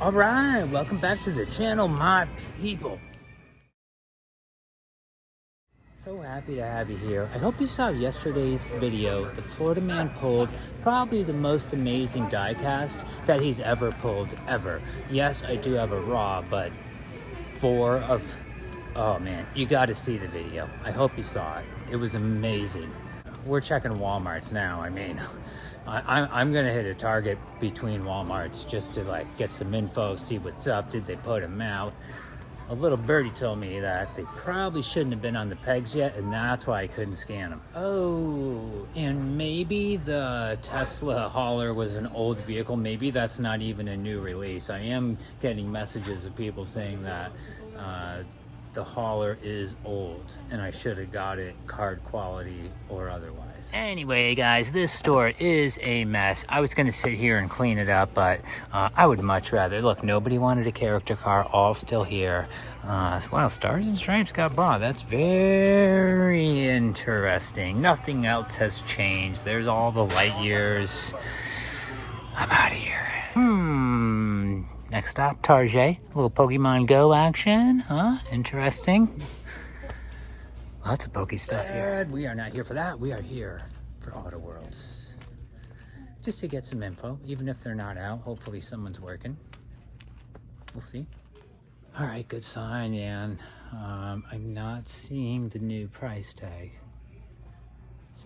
All right, welcome back to the channel, my people. So happy to have you here. I hope you saw yesterday's video. The Florida man pulled probably the most amazing diecast that he's ever pulled, ever. Yes, I do have a raw, but four of, oh man, you got to see the video. I hope you saw it. It was amazing. We're checking Walmarts now. I mean, I, am gonna hit a target between Walmarts just to like get some info, see what's up. Did they put them out? A little birdie told me that they probably shouldn't have been on the pegs yet, and that's why I couldn't scan them. Oh, and maybe the Tesla hauler was an old vehicle. Maybe that's not even a new release. I am getting messages of people saying that uh, the hauler is old and I should have got it card quality or otherwise. Anyway, guys, this store is a mess. I was going to sit here and clean it up, but uh, I would much rather. Look, nobody wanted a character car, all still here. Uh, wow, Stars and Stripes got bought. That's very interesting. Nothing else has changed. There's all the light years. I'm out of here. Hmm. Next stop, Tarjay. A little Pokemon Go action, huh? Interesting. Lots of Poke stuff here. We are not here for that. We are here for Auto Worlds. Just to get some info, even if they're not out. Hopefully someone's working. We'll see. All right, good sign, man. Um, I'm not seeing the new price tag.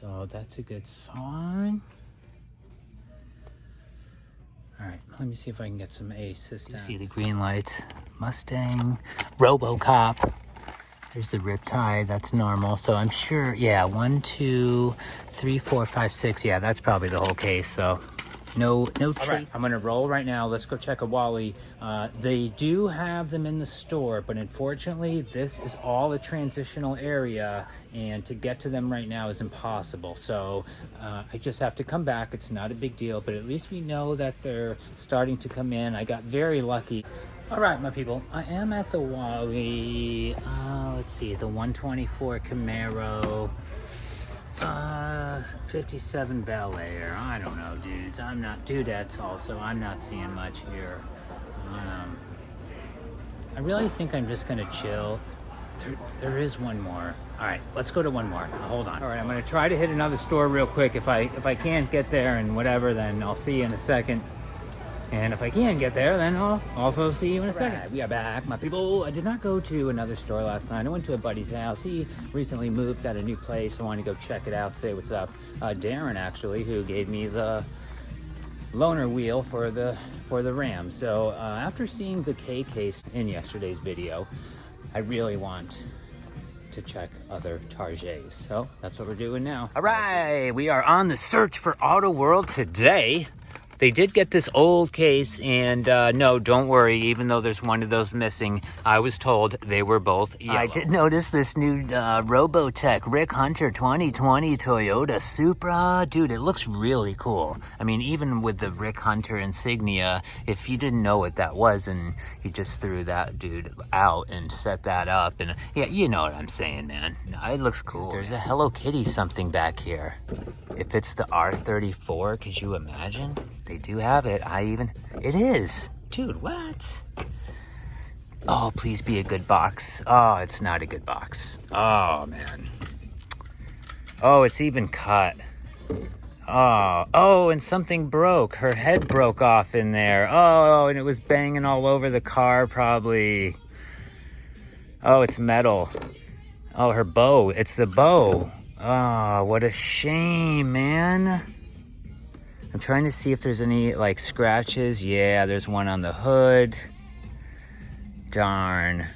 So that's a good sign. All right, let me see if I can get some A systems. You see the green lights. Mustang, Robocop. There's the Riptide, that's normal. So I'm sure, yeah, one, two, three, four, five, six. Yeah, that's probably the whole case. So no, no trace. Right, I'm gonna roll right now. Let's go check a Wally. Uh, they do have them in the store, but unfortunately, this is all a transitional area, and to get to them right now is impossible. So uh, I just have to come back. It's not a big deal, but at least we know that they're starting to come in. I got very lucky. All right, my people, I am at the Wally. Uh, let's see, the 124 Camaro. Uh, 57 Bel Air. I don't know, dudes. I'm not, dudettes also. I'm not seeing much here. Um, I really think I'm just gonna chill. There, there is one more. All right, let's go to one more. Hold on. All right, I'm gonna try to hit another store real quick. If I if I can't get there and whatever, then I'll see you in a second. And if I can get there, then I'll also see you in a second. Right, we are back, my people. I did not go to another store last night. I went to a buddy's house. He recently moved, got a new place. I wanted to go check it out, say what's up. Uh, Darren, actually, who gave me the loaner wheel for the for the Ram. So uh, after seeing the K case in yesterday's video, I really want to check other Tarjays. So that's what we're doing now. All right, we are on the search for Auto World today. They did get this old case, and uh, no, don't worry, even though there's one of those missing, I was told they were both yellow. I did notice this new uh, Robotech Rick Hunter 2020 Toyota Supra. Dude, it looks really cool. I mean, even with the Rick Hunter insignia, if you didn't know what that was and you just threw that dude out and set that up, and yeah, you know what I'm saying, man. It looks cool. There's a Hello Kitty something back here. If it's the R34, could you imagine? They do have it. I even, it is. Dude, what? Oh, please be a good box. Oh, it's not a good box. Oh, man. Oh, it's even cut. Oh, oh, and something broke. Her head broke off in there. Oh, and it was banging all over the car probably. Oh, it's metal. Oh, her bow. It's the bow. Oh, what a shame, man. I'm trying to see if there's any like scratches. Yeah, there's one on the hood. Darn.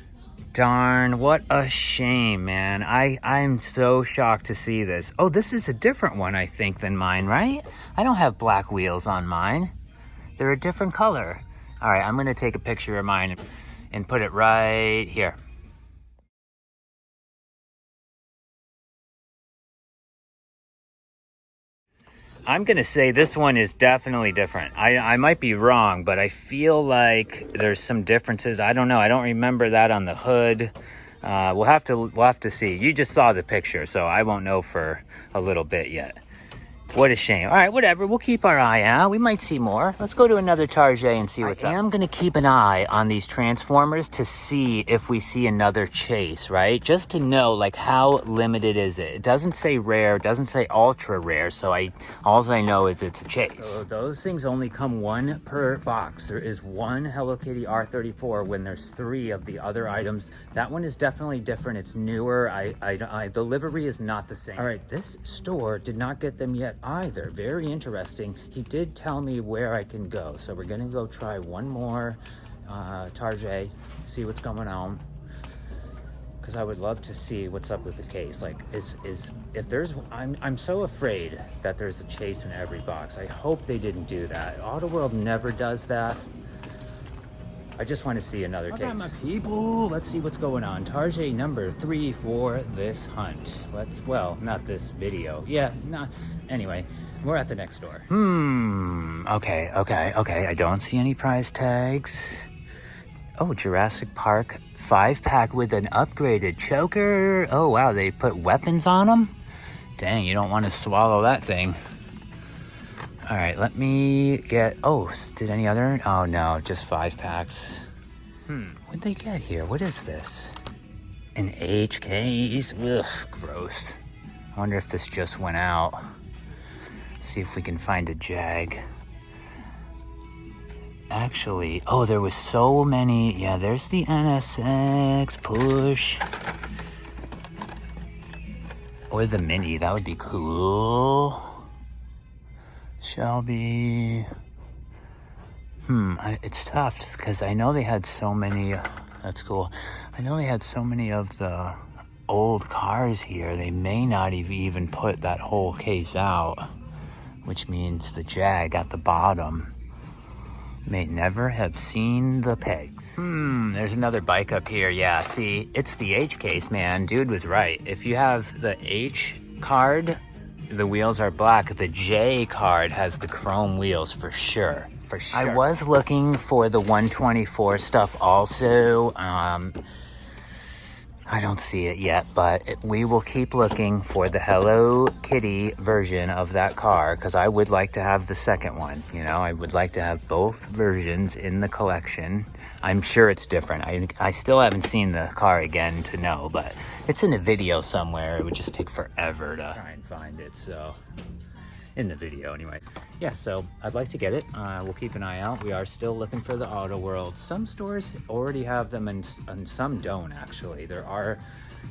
Darn, what a shame, man. I, I'm so shocked to see this. Oh, this is a different one, I think, than mine, right? I don't have black wheels on mine. They're a different color. All right, I'm gonna take a picture of mine and put it right here. I'm going to say this one is definitely different. I, I might be wrong, but I feel like there's some differences. I don't know. I don't remember that on the hood. Uh, we'll have to we'll have to see. You just saw the picture, so I won't know for a little bit yet. What a shame. All right, whatever. We'll keep our eye out. We might see more. Let's go to another Tarjay and see what's I up. I am going to keep an eye on these Transformers to see if we see another chase, right? Just to know, like, how limited is it? It doesn't say rare, It doesn't say ultra rare, so I all I know is it's a chase. So those things only come one per box. There is one Hello Kitty R34 when there's three of the other items. That one is definitely different. It's newer. I, I, I the livery is not the same. All right, this store did not get them yet either. Very interesting. He did tell me where I can go. So we're gonna go try one more uh, Tarjay, see what's going on. Because I would love to see what's up with the case. Like, is is if there's, I'm I'm so afraid that there's a chase in every box. I hope they didn't do that. Auto World never does that. I just want to see another okay, case. my people, let's see what's going on. Tarjay number three for this hunt. Let's, well, not this video. Yeah, not, anyway, we're at the next door. Hmm, okay, okay, okay. I don't see any prize tags. Oh, Jurassic Park five pack with an upgraded choker. Oh, wow, they put weapons on them? Dang, you don't want to swallow that thing. All right, let me get, oh, did any other? Oh no, just five packs. Hmm, what'd they get here? What is this? An H case? Ugh, gross. I wonder if this just went out. See if we can find a jag. Actually, oh, there was so many. Yeah, there's the NSX push. Or the mini, that would be cool. Shelby. Hmm, I, it's tough because I know they had so many. That's cool. I know they had so many of the old cars here. They may not even put that whole case out, which means the Jag at the bottom may never have seen the pegs. Hmm, there's another bike up here. Yeah, see, it's the H case, man. Dude was right. If you have the H card the wheels are black. The J card has the chrome wheels for sure. For sure. I was looking for the 124 stuff also. Um, I don't see it yet, but it, we will keep looking for the Hello Kitty version of that car because I would like to have the second one. You know, I would like to have both versions in the collection. I'm sure it's different. I, I still haven't seen the car again to know, but it's in a video somewhere. It would just take forever to try and find it. So in the video anyway. Yeah, so I'd like to get it. Uh, we'll keep an eye out. We are still looking for the Auto World. Some stores already have them and, and some don't actually. There are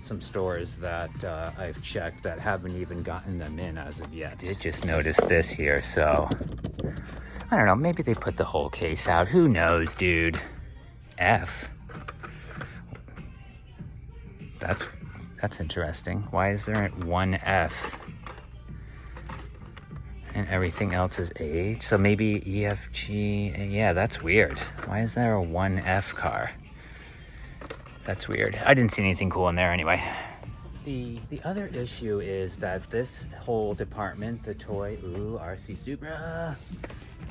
some stores that uh, I've checked that haven't even gotten them in as of yet. I did just notice this here, so I don't know. Maybe they put the whole case out. Who knows, dude? F. That's that's interesting. Why is there one F? and everything else is A. So maybe EFG, yeah, that's weird. Why is there a 1F car? That's weird. I didn't see anything cool in there anyway. The, the other issue is that this whole department, the toy, ooh, RC Supra,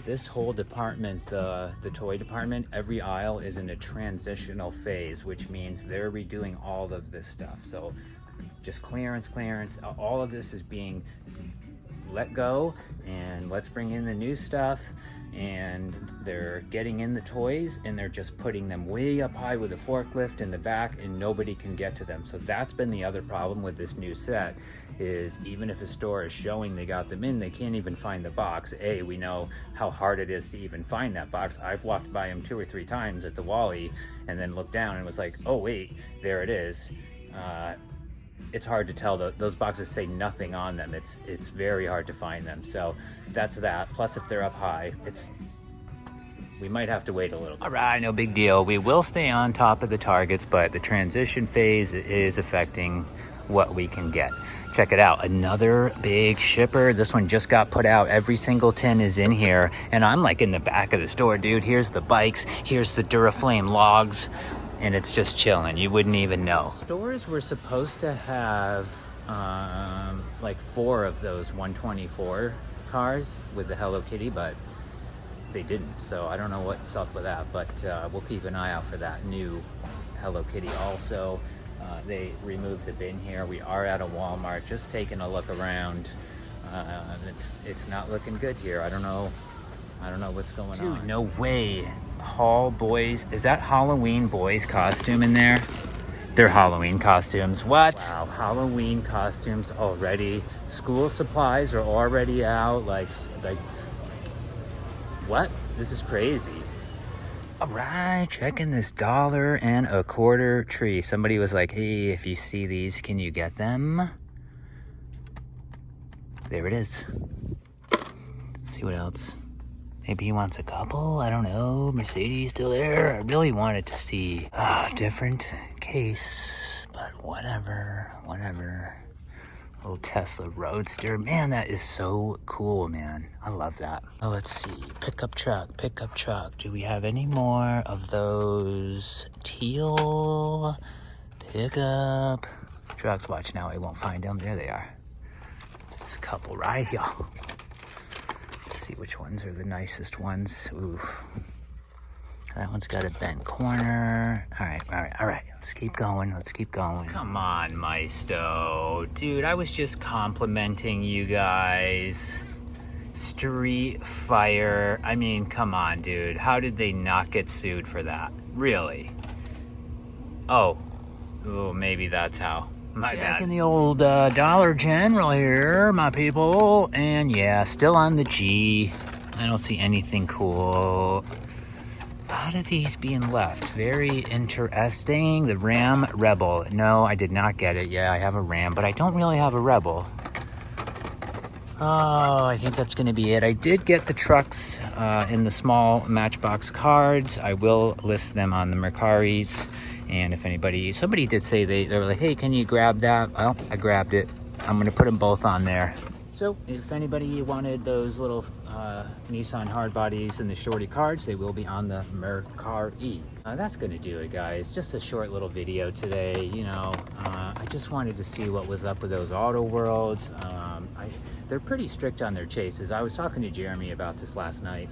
this whole department, the, the toy department, every aisle is in a transitional phase, which means they're redoing all of this stuff. So just clearance, clearance, all of this is being let go and let's bring in the new stuff and they're getting in the toys and they're just putting them way up high with a forklift in the back and nobody can get to them. So that's been the other problem with this new set is even if a store is showing they got them in, they can't even find the box. A, we know how hard it is to even find that box. I've walked by them two or three times at the Wally and then looked down and was like, oh wait, there it is. Uh, it's hard to tell. Those boxes say nothing on them. It's it's very hard to find them. So that's that. Plus, if they're up high, it's we might have to wait a little. Bit. All right, no big deal. We will stay on top of the targets, but the transition phase is affecting what we can get. Check it out, another big shipper. This one just got put out. Every single tin is in here, and I'm like in the back of the store, dude. Here's the bikes, here's the Duraflame logs and it's just chilling. You wouldn't even know. Stores were supposed to have um, like four of those 124 cars with the Hello Kitty, but they didn't. So I don't know what's up with that, but uh, we'll keep an eye out for that new Hello Kitty also. Uh, they removed the bin here. We are at a Walmart, just taking a look around. Uh, it's it's not looking good here. I don't know. I don't know what's going Dude, on. no way. Hall boys. Is that Halloween boys costume in there? They're Halloween costumes. What? Wow, Halloween costumes already. School supplies are already out. Like, like, what? This is crazy. All right, checking this dollar and a quarter tree. Somebody was like, hey, if you see these, can you get them? There it is. Let's see what else. Maybe he wants a couple. I don't know. Mercedes still there. I really wanted to see a different case, but whatever, whatever. Little Tesla Roadster. Man, that is so cool, man. I love that. Oh, let's see. Pickup truck, pickup truck. Do we have any more of those teal pickup trucks? Watch now, I won't find them. There they are. There's a couple right here see which ones are the nicest ones. Ooh. That one's got a bent corner. All right, all right, all right. Let's keep going. Let's keep going. Come on, Maisto. Dude, I was just complimenting you guys. Street Fire. I mean, come on, dude. How did they not get sued for that? Really? Oh. Oh, maybe that's how. My Checking bad. the old uh, Dollar General here, my people. And yeah, still on the G. I don't see anything cool. A lot of these being left. Very interesting. The Ram Rebel. No, I did not get it. Yeah, I have a Ram, but I don't really have a Rebel. Oh, I think that's going to be it. I did get the trucks uh, in the small Matchbox cards. I will list them on the Mercaris. And if anybody, somebody did say they, they were like, hey, can you grab that? Well, I grabbed it. I'm gonna put them both on there. So if anybody wanted those little uh, Nissan hard bodies and the shorty cards, they will be on the Mercari. Uh, that's gonna do it guys. Just a short little video today. You know, uh, I just wanted to see what was up with those auto worlds. Um, I, they're pretty strict on their chases. I was talking to Jeremy about this last night.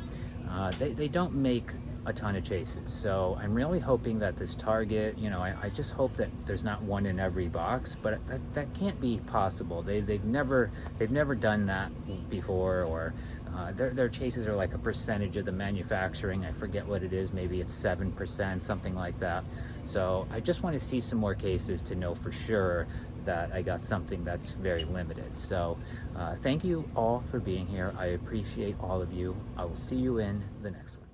Uh, they, they don't make a ton of chases. So I'm really hoping that this target, you know, I, I, just hope that there's not one in every box, but that, that can't be possible. They, they've never they've never done that before or uh, their, their chases are like a percentage of the manufacturing. I forget what it is. Maybe it's 7%, something like that. So I just want to see some more cases to know for sure that I got something that's very limited. So uh, thank you all for being here. I appreciate all of you. I will see you in the next one.